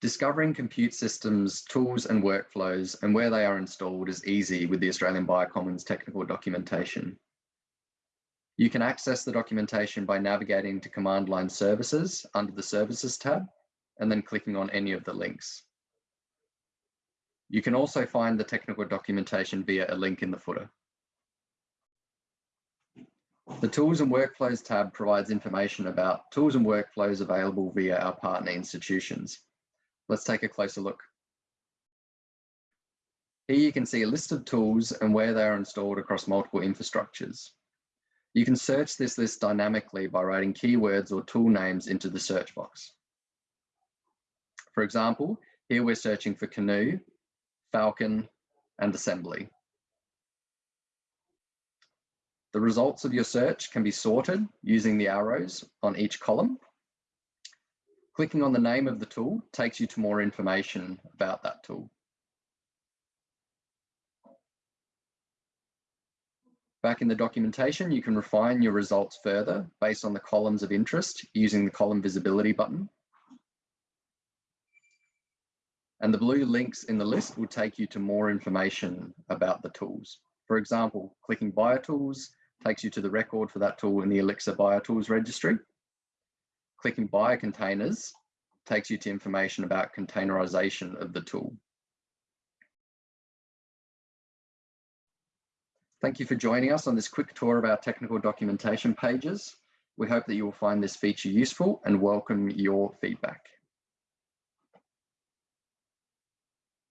Discovering compute systems, tools and workflows and where they are installed is easy with the Australian Biocommons technical documentation. You can access the documentation by navigating to command line services under the services tab and then clicking on any of the links. You can also find the technical documentation via a link in the footer. The Tools and Workflows tab provides information about tools and workflows available via our partner institutions. Let's take a closer look. Here you can see a list of tools and where they are installed across multiple infrastructures. You can search this list dynamically by writing keywords or tool names into the search box. For example, here we're searching for Canu, Falcon, and Assembly. The results of your search can be sorted using the arrows on each column Clicking on the name of the tool takes you to more information about that tool. Back in the documentation, you can refine your results further based on the columns of interest using the column visibility button. And the blue links in the list will take you to more information about the tools. For example, clicking BioTools takes you to the record for that tool in the Elixir BioTools registry. Clicking biocontainers takes you to information about containerization of the tool. Thank you for joining us on this quick tour of our technical documentation pages. We hope that you will find this feature useful and welcome your feedback.